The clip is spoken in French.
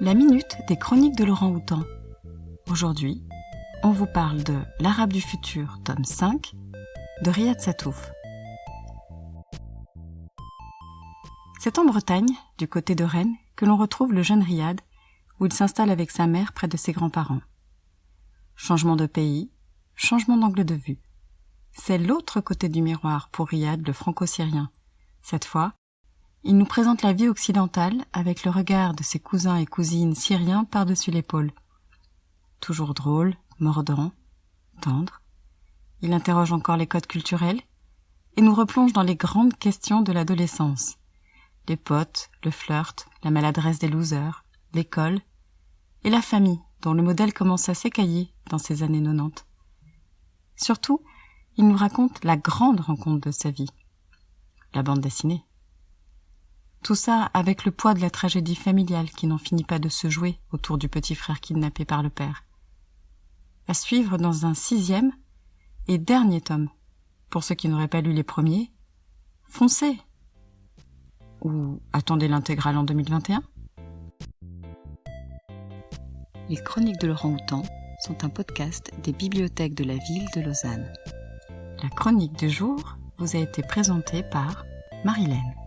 La minute des chroniques de Laurent Houtan. Aujourd'hui, on vous parle de L'Arabe du futur, tome 5, de Riyad Satouf. C'est en Bretagne, du côté de Rennes, que l'on retrouve le jeune Riyad, où il s'installe avec sa mère près de ses grands-parents. Changement de pays, changement d'angle de vue. C'est l'autre côté du miroir pour Riyad, le franco-syrien. Cette fois, il nous présente la vie occidentale avec le regard de ses cousins et cousines syriens par-dessus l'épaule. Toujours drôle, mordant, tendre, il interroge encore les codes culturels et nous replonge dans les grandes questions de l'adolescence. Les potes, le flirt, la maladresse des losers, l'école et la famille dont le modèle commence à s'écailler dans ces années 90. Surtout, il nous raconte la grande rencontre de sa vie. La bande dessinée. Tout ça avec le poids de la tragédie familiale qui n'en finit pas de se jouer autour du petit frère kidnappé par le père. À suivre dans un sixième et dernier tome. Pour ceux qui n'auraient pas lu les premiers, foncez Ou attendez l'intégrale en 2021 Les Chroniques de Laurent Houtan sont un podcast des bibliothèques de la ville de Lausanne. La chronique du jour vous a été présentée par Marilène.